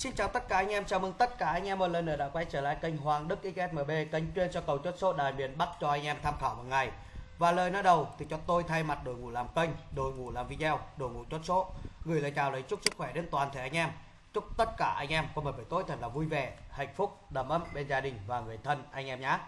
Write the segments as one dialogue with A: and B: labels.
A: Xin chào tất cả anh em, chào mừng tất cả anh em một lần nữa đã quay trở lại kênh Hoàng Đức XSMB, kênh chuyên cho cầu chốt số đài miền Bắc cho anh em tham khảo một ngày. Và lời nói đầu thì cho tôi thay mặt đội ngũ làm kênh, đội ngũ làm video, đội ngũ chốt số gửi lời chào lời chúc sức khỏe đến toàn thể anh em. Chúc tất cả anh em có một buổi tối thật là vui vẻ, hạnh phúc, đầm ấm bên gia đình và người thân anh em nhé.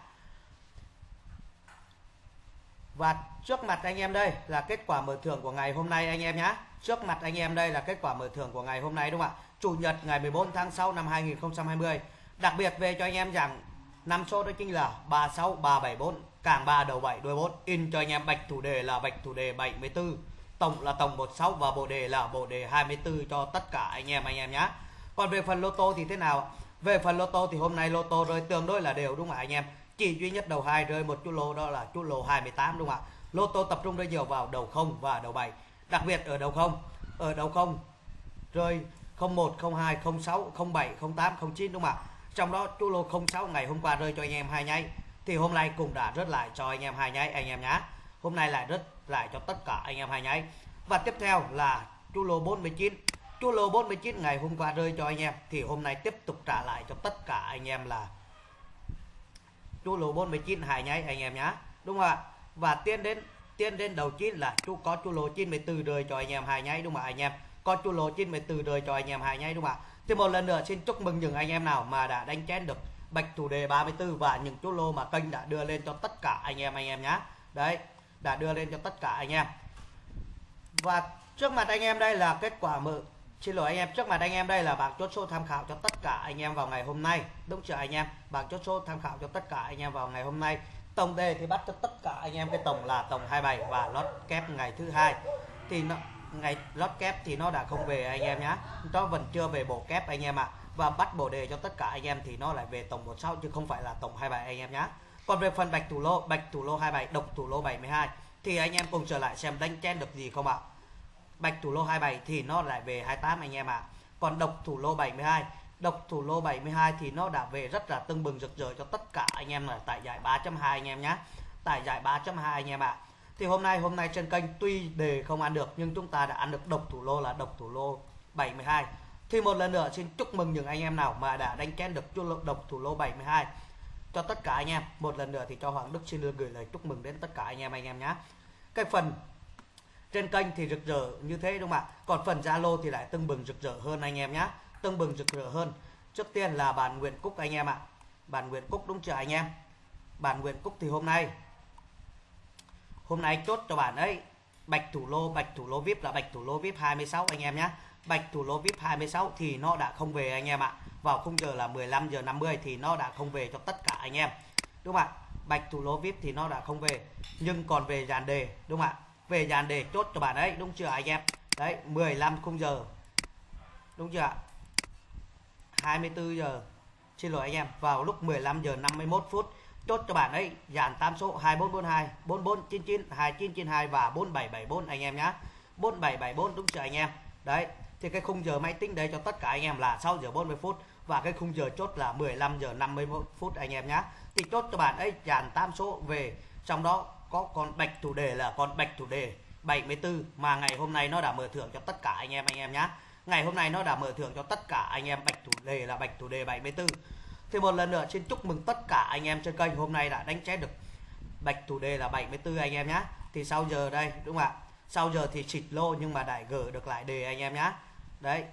A: Và trước mặt anh em đây là kết quả mở thưởng của ngày hôm nay anh em nhé. Trước mặt anh em đây là kết quả mở thưởng của ngày hôm nay đúng không ạ? Chủ nhật ngày 14 tháng 6 năm 2020. Đặc biệt về cho anh em rằng, năm số đó chính là 36 374 càng 3 đầu 7 đuôi 4 in cho anh em bạch thủ đề là bạch thủ đề 74 tổng là tổng 16 và bộ đề là bộ đề 24 cho tất cả anh em anh em nhé còn về phần lô tô thì thế nào? Về phần lô tô thì hôm nay lô tô rơi tương đối là đều, đúng không ạ, anh em? Chỉ duy nhất đầu hai rơi một chú lô, đó là chú lô 28 đúng không ạ? Lô tô tập trung rơi nhiều vào đầu không và đầu 7 đặc biệt ở đầu không, ở đầu không rơi 01 02 06 07 08 09 đúng không ạ? Trong đó chú lô 06 ngày hôm qua rơi cho anh em hai nháy, thì hôm nay cũng đã rớt lại cho anh em hai nháy, anh em nhá. Hôm nay lại rớt lại cho tất cả anh em hai nháy. Và tiếp theo là chú lô 49 chú lô 49 ngày hôm qua rơi cho anh em, thì hôm nay tiếp tục trả lại cho tất cả anh em là chú lô 49 hai nháy, anh em nhá. Đúng không ạ? Và tiến đến tiến đến đầu chín là chú có chú lô 94 rơi cho anh em hai nháy, đúng không ạ, anh em? Có chu lô 94 đời cho anh em hai nháy, đúng không ạ? Thì một lần nữa xin chúc mừng những anh em nào mà đã đánh chén được bạch thủ đề 34 và những chú lô mà kênh đã đưa lên cho tất cả anh em anh em nhá. Đấy, đã đưa lên cho tất cả anh em. Và trước mặt anh em đây là kết quả mở, xin lỗi anh em, trước mặt anh em đây là bảng chốt số tham khảo cho tất cả anh em vào ngày hôm nay. Đúng chưa anh em? Bảng chốt số tham khảo cho tất cả anh em vào ngày hôm nay. Tổng đề thì bắt cho tất cả anh em, cái tổng là tổng 27 và lót kép ngày thứ hai. Thì nó ngày lót kép thì nó đã không về anh em nhá nó vẫn chưa về bộ kép anh em ạ à. và bắt bộ đề cho tất cả anh em thì nó lại về tổng 16 chứ không phải là tổng 27 anh em nhá còn về phần bạch thủ lô, bạch thủ lô 27 độc thủ lô 72 thì anh em cùng trở lại xem đánh chen được gì không ạ à. bạch thủ lô 27 thì nó lại về 28 anh em ạ à. còn độc thủ lô 72 độc thủ lô 72 thì nó đã về rất là tưng bừng rực rỡ cho tất cả anh em là tại giải 3.2 anh em nhá tại giải 3.2 anh em ạ à thì hôm nay hôm nay trên kênh tuy đề không ăn được, nhưng chúng ta đã ăn được độc thủ lô là độc thủ lô 72 thì một lần nữa, xin chúc mừng những anh em nào mà đã đánh kén được chu độc thủ lô 72 cho tất cả anh em, một lần nữa thì cho Hoàng Đức xin được gửi lời chúc mừng đến tất cả anh em anh em nhé cái phần trên kênh thì rực rỡ như thế đúng không ạ? Còn phần Zalo thì lại tưng bừng rực rỡ hơn anh em nhé tưng bừng rực rỡ hơn. Trước tiên là bạn Nguyễn Cúc anh em ạ. Bạn Nguyễn Cúc đúng chưa anh em? Bạn Nguyễn Cúc thì hôm nay hôm nay chốt cho bạn ấy, bạch thủ lô, bạch thủ lô vip là bạch thủ lô vip 26 anh em nhé. Bạch thủ lô vip 26 thì nó đã không về anh em ạ. Vào khung giờ là 15 giờ 50 thì nó đã không về cho tất cả anh em. Đúng không ạ? Bạch thủ lô vip thì nó đã không về, nhưng còn về dàn đề, đúng không ạ? Về dàn đề chốt cho bạn ấy, đúng chưa anh em? Đấy 15 khung giờ, đúng chưa ạ? 24 giờ, xin lỗi anh em, vào lúc 15 giờ 51 phút chốt cho bạn ấy, dàn tam số 2442 4499 2992 và 4774 anh em nhá. 4774 đúng chưa anh em. Đấy, thì cái khung giờ máy tính đấy cho tất cả anh em là 6 giờ 40 phút và cái khung giờ chốt là 15 giờ 51 phút anh em nhá. Thì chốt cho bạn ấy, dàn tam số về, trong đó có con bạch thủ đề là con bạch thủ đề 74 mà ngày hôm nay nó đã mở thưởng cho tất cả anh em anh em nhá. Ngày hôm nay nó đã mở thưởng cho tất cả anh em, bạch thủ đề là bạch thủ đề 74 thì một lần nữa xin chúc mừng tất cả anh em trên kênh hôm nay đã đánh chết được bạch thủ đề là 74 anh em nhá. Thì sau giờ đây, đúng không ạ? Sau giờ thì xịt lô nhưng mà đại gỡ được lại đề anh em nhá. Đấy,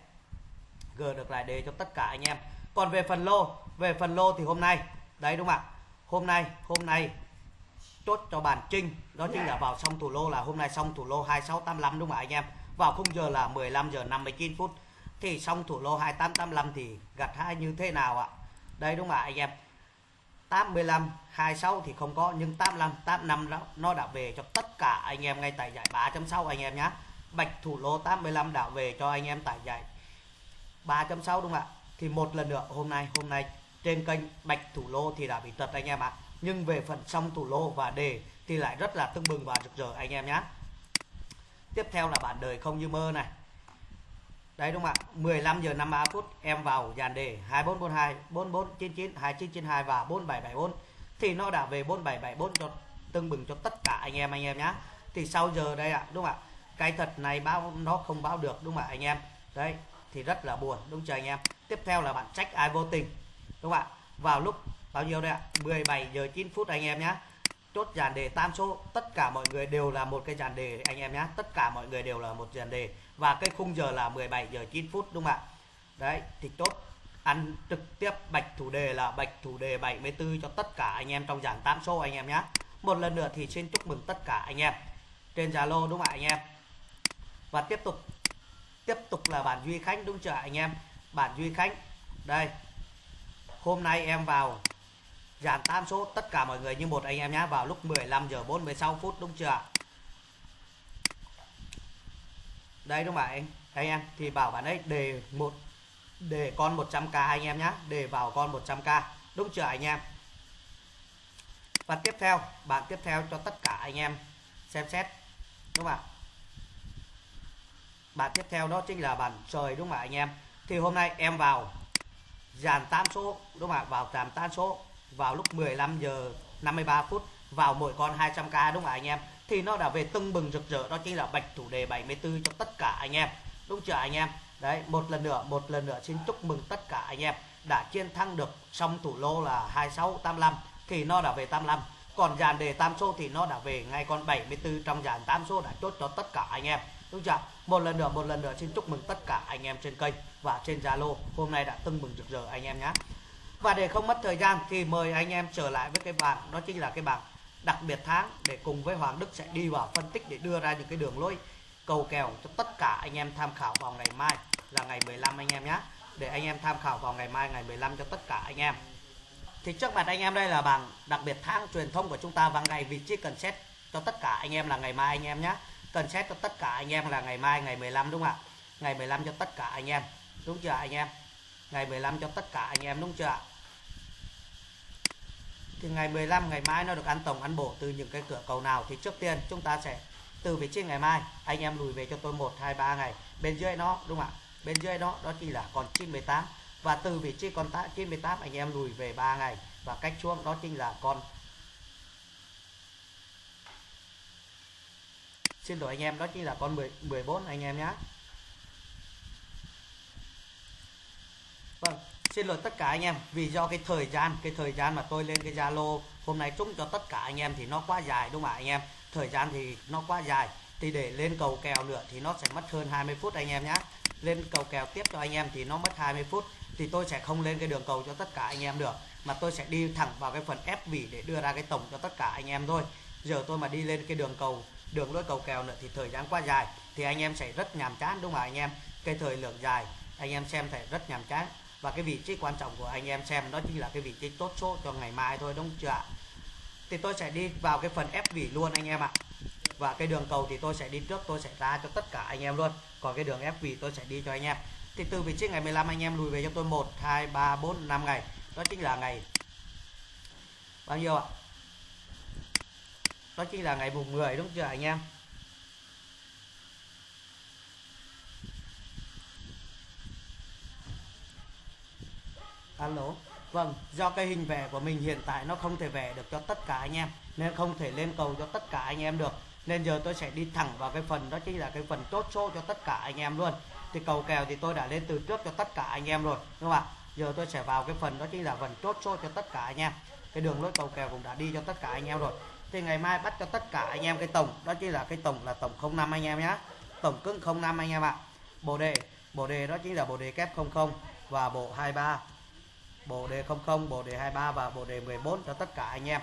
A: gỡ được lại đề cho tất cả anh em. Còn về phần lô, về phần lô thì hôm nay, đấy đúng không ạ? Hôm nay hôm nay chốt cho bản trinh. Đó chính là vào xong thủ lô là hôm nay xong thủ lô 2685 đúng không ạ anh em? Vào khung giờ là 15 giờ 59 phút. Thì xong thủ lô 2885 thì gặt hai như thế nào ạ? Đây đúng không ạ, anh em? 85 26 thì không có, nhưng 85 85 đó, nó đã về cho tất cả anh em ngay tại giải 3.6 anh em nhé bạch thủ lô 85 đã về cho anh em tại giải 3.6 đúng không ạ? Thì một lần nữa, hôm nay hôm nay trên kênh bạch thủ lô thì đã bị tật anh em ạ. Nhưng về phần xong thủ lô và đề thì lại rất là tưng bừng và rực rỡ anh em nhé tiếp theo là bản đời không như mơ này. Đấy đúng không ạ? 15 giờ 53 phút em vào dàn đề 2442 4499 2992 và 4774 thì nó đã về 4774 cho tương bừng cho tất cả anh em anh em nhá. Thì sau giờ đây ạ, đúng không ạ? Cái thật này báo nó không báo được đúng không ạ anh em? Đấy, thì rất là buồn đúng chưa anh em tiếp theo là bạn trách ai vô tình đúng không ạ vào lúc bao nhiêu đây ạ 17 giờ 9 phút anh em nhá chốt dàn đề tam số, tất cả mọi người đều là một cái dàn đề, anh em nhé tất cả mọi người đều là một dàn đề. Và cái khung giờ là 17 giờ 9 phút, đúng không ạ? Đấy, thì chốt. Ăn trực tiếp bạch thủ đề là bạch thủ đề 74 cho tất cả anh em trong dàn tam số, anh em nhé một lần nữa thì xin chúc mừng tất cả anh em. Trên Zalo, đúng không ạ, anh em? Và tiếp tục tiếp tục là bản Duy Khánh, đúng chưa anh em? Bản Duy Khánh, đây. Hôm nay em vào dàn tam số, tất cả mọi người như một anh em nhé vào lúc 15 giờ 46 phút, đúng chưa? Đây, đúng không ạ? Anh anh em, thì bảo bạn ấy đề một đề con 100k anh em nhé đề vào con 100k đúng chưa anh em? Và tiếp theo, bạn tiếp theo cho tất cả anh em xem xét, đúng không ạ? Bạn tiếp theo đó chính là bản trời, đúng không ạ anh em? Thì hôm nay em vào dàn tam số, đúng không ạ? Vào dàn tam số vào lúc 15 giờ 53 phút vào mỗi con 200k đúng không ạ anh em? Thì nó đã về tưng bừng rực rỡ, đó chính là bạch thủ đề 74 cho tất cả anh em. Đúng chưa anh em? Đấy, một lần nữa, một lần nữa xin chúc mừng tất cả anh em đã chiến thắng được xong thủ lô là 2685 thì nó đã về 85 còn dàn đề tam số thì nó đã về ngay con 74 trong dàn tam số đã chốt cho tất cả anh em. Đúng chưa? Một lần nữa, một lần nữa xin chúc mừng tất cả anh em trên kênh và trên Zalo. Hôm nay đã tưng bừng rực rỡ anh em nhé và để không mất thời gian thì mời anh em trở lại với cái bảng, đó chính là cái bảng đặc biệt tháng để cùng với Hoàng Đức sẽ đi vào phân tích để đưa ra những cái đường lối cầu kèo cho tất cả anh em tham khảo vào ngày mai là ngày 15 anh em nhé. Để anh em tham khảo vào ngày mai, ngày 15 cho tất cả anh em. Thì trước mặt anh em đây là bảng đặc biệt tháng truyền thông của chúng ta và ngày vị trí cần xét cho tất cả anh em là ngày mai anh em nhé. Cần xét cho tất cả anh em là ngày mai, ngày 15 đúng không ạ? Ngày 15 cho tất cả anh em. Đúng chưa anh em? Ngày 15 cho tất cả anh em đúng chưa ạ? Thì ngày 15 ngày mai nó được ăn tổng ăn bổ từ những cái cửa cầu nào thì trước tiên chúng ta sẽ từ vị trí ngày mai anh em lùi về cho tôi 1 2 3 ngày. Bên dưới nó đúng không ạ? Bên dưới nó đó chỉ là còn 98 và từ vị trí con 98 anh em lùi về 3 ngày. Và cách xuống đó chính là con xin lỗi anh em đó chính là con 10, 14 anh em nhé vâng xin lỗi tất cả anh em, vì do cái thời gian, cái thời gian mà tôi lên cái Zalo, hôm nay trúng cho tất cả anh em thì nó quá dài đúng không ạ anh em? Thời gian thì nó quá dài, thì để lên cầu kèo nữa thì nó sẽ mất hơn 20 phút anh em nhé lên cầu kèo tiếp cho anh em thì nó mất 20 phút, thì tôi sẽ không lên cái đường cầu cho tất cả anh em được, mà tôi sẽ đi thẳng vào cái phần ép vỉ để đưa ra cái tổng cho tất cả anh em thôi. Giờ tôi mà đi lên cái đường cầu, đường lối cầu kèo nữa thì thời gian quá dài, thì anh em sẽ rất nhàm chán đúng không ạ anh em? Cái thời lượng dài, anh em xem thể rất nhàm chán và cái vị trí quan trọng của anh em xem, đó chính là cái vị trí tốt số cho ngày mai thôi, đúng chưa ạ? Thì tôi sẽ đi vào cái phần ép vỉ luôn anh em ạ. Và cái đường cầu thì tôi sẽ đi trước, tôi sẽ ra cho tất cả anh em luôn. Còn cái đường ép vỉ tôi sẽ đi cho anh em. Thì từ vị trí ngày 15 anh em lùi về cho tôi 1 2 3 4 5 ngày. Đó chính là ngày bao nhiêu ạ? Đó chính là ngày mùng 10 đúng chưa anh em? Alo? Vâng do cái hình vẽ của mình hiện tại nó không thể vẽ được cho tất cả anh em, nên không thể lên cầu cho tất cả anh em được. Nên giờ tôi sẽ đi thẳng vào cái phần, đó chính là cái phần chốt số cho tất cả anh em luôn. Thì cầu kèo thì tôi đã lên từ trước cho tất cả anh em rồi, đúng không ạ? Giờ tôi sẽ vào cái phần, đó chính là phần chốt số cho tất cả anh em. Cái đường lối cầu kèo cũng đã đi cho tất cả anh em rồi. Thì ngày mai bắt cho tất cả anh em cái tổng, đó chính là cái tổng là tổng 05 anh em nhé tổng cứng 05 anh em ạ. Bộ đề bộ đề đó chính là bộ đề kép 00 và bộ 23 bộ đề 00 bộ đề 23 và bộ đề 14 cho tất cả anh em.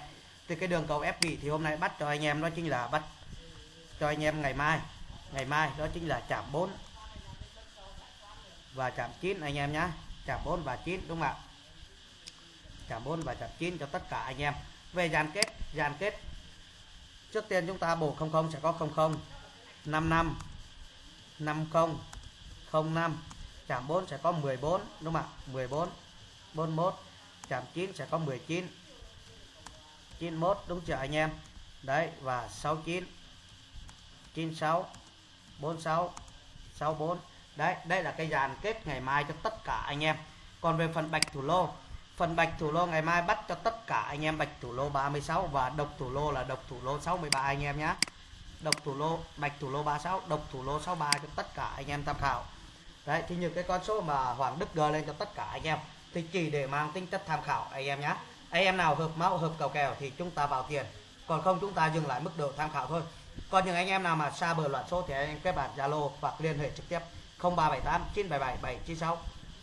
A: Thì cái đường cầu ép vị thì hôm nay bắt cho anh em đó chính là bắt cho anh em ngày mai. Ngày mai đó chính là chạm 4 và chạm 9 anh em nhé chạm 4 và 9 đúng không ạ? Chạm 4 và chạm 9 cho tất cả anh em. Về dàn kết dàn kết. Trước tiên chúng ta bổ 00 sẽ có 00 55 50 05 chạm 4 sẽ có 14 đúng không ạ? 14 41 chạm 9 sẽ có 19 91 đúng chưa anh em? Đấy, và 69 96 46 64 đấy, đây là cái dàn kết ngày mai cho tất cả anh em. Còn về phần bạch thủ lô, phần bạch thủ lô ngày mai bắt cho tất cả anh em bạch thủ lô 36 và độc thủ lô là độc thủ lô 63 anh em nhé độc thủ lô, bạch thủ lô 36 độc thủ lô 63 cho tất cả anh em tham khảo. Đấy, thì những cái con số mà Hoàng Đức gờ lên cho tất cả anh em thì chỉ để mang tính chất tham khảo, anh em nhé anh em nào hợp mẫu hợp cầu kèo thì chúng ta vào tiền. Còn không chúng ta dừng lại mức độ tham khảo thôi. Còn những anh em nào mà xa bờ loạn số thì anh em kết bạn Zalo hoặc liên hệ trực tiếp 0378 977 796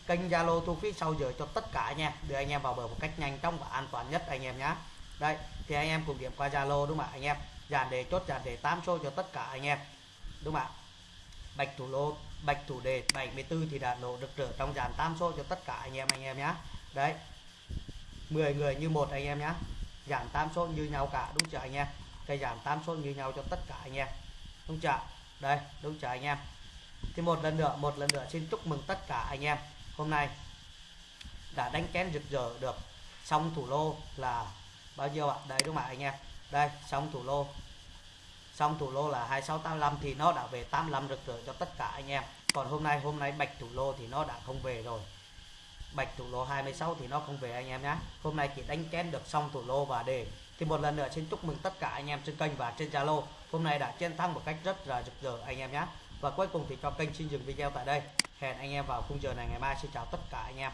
A: kênh Zalo thu phí sau giờ cho tất cả anh em, đưa anh em vào bờ một cách nhanh chóng và an toàn nhất anh em nhé đây, thì anh em cùng điểm qua Zalo đúng không ạ anh em? Dàn đề chốt, dàn đề 8 số cho tất cả anh em. Đúng không ạ? Bạch thủ lô bạch thủ đề 74 thì đã nổ được trở trong dàn tam số cho tất cả anh em anh em nhé đấy. 10 người như một anh em nhé dàn tam số như nhau cả, đúng chưa anh em? Cây dàn tam số như nhau cho tất cả anh em, đúng chưa? Đây, đúng chưa anh em? Thì một lần nữa, một lần nữa xin chúc mừng tất cả anh em. Hôm nay đã đánh kén rực rỡ được xong thủ lô là bao nhiêu ạ? Đây, đúng không ạ anh em? Đây xong thủ lô xong thủ lô là 2685 thì nó đã về 85 rực rỡ cho tất cả anh em. Còn hôm nay hôm nay bạch thủ lô thì nó đã không về rồi. Bạch thủ lô 26 thì nó không về anh em nhé hôm nay chỉ đánh kén được xong thủ lô và đề thì một lần nữa xin chúc mừng tất cả anh em trên kênh và trên Zalo. Hôm nay đã chiến thắng một cách rất là rực rỡ anh em nhé và cuối cùng thì cho kênh xin dừng video tại đây. Hẹn anh em vào khung giờ này ngày mai. Xin chào tất cả anh em.